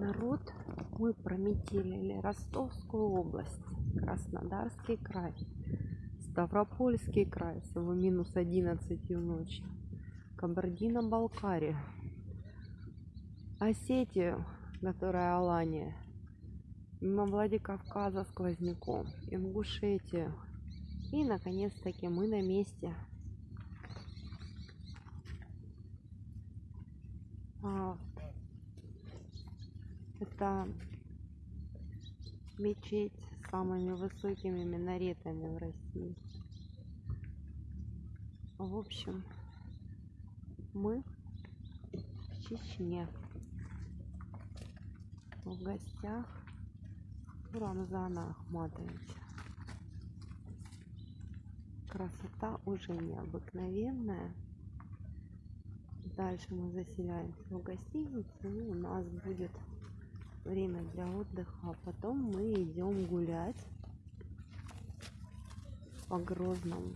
народ, мы прометелили Ростовскую область, Краснодарский край, Ставропольский край с его минус 11 ночи, Кабардино-Балкария, Осетию, которая Алания, мимо Владикавказа сквозняком, Ингушетию. И, наконец-таки, мы на месте. А, это мечеть с самыми высокими минаретами в России. В общем, мы в Чечне. В гостях у Рамзана Ахматовича. Красота уже необыкновенная. Дальше мы заселяемся в гостиницу. И у нас будет время для отдыха. А потом мы идем гулять по Грозному.